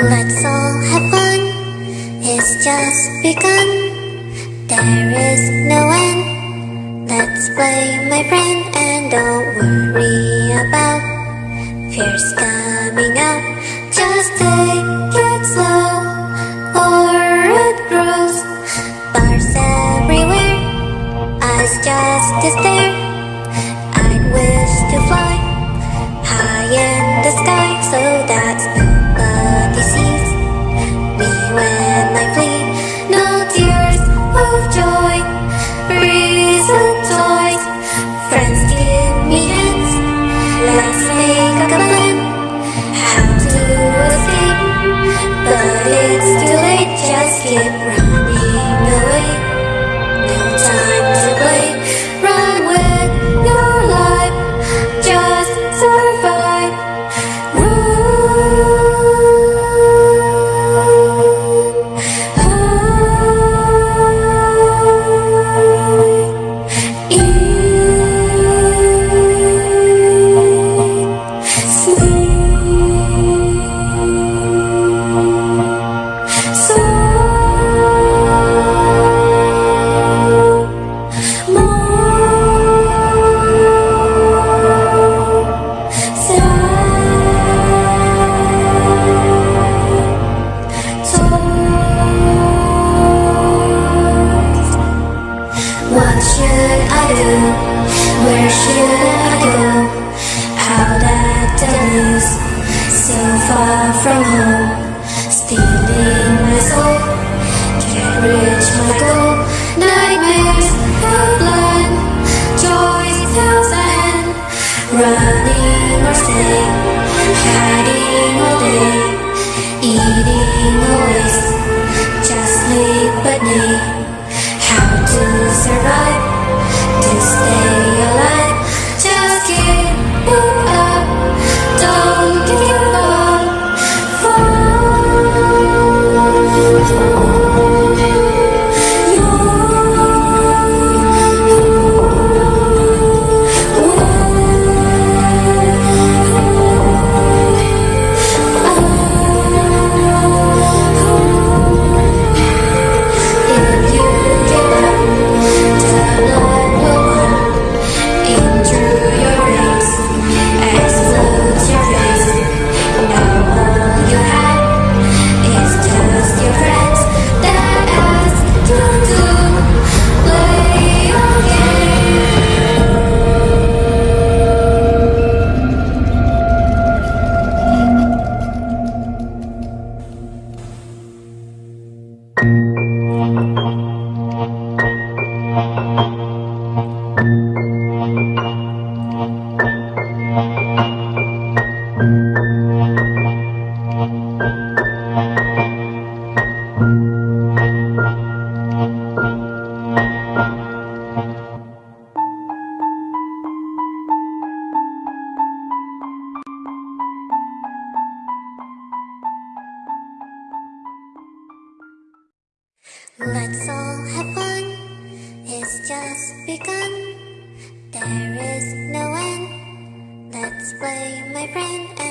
Let's all have fun, it's just begun. There is no end. Let's play, my friend, and don't worry about fears coming up. Just take it slow, or it grows. Bars everywhere, eyes just to stare. I wish to fly high in the sky so that Where should I go? Out at blues, so far from home, stealing my soul. Can't reach my goal. Nightmares blood, joys tells ahead. Running or staying, hiding all day, eating always. Just sleep at night. Let's all have fun, it's just begun. There is no end. Let's play, my friend,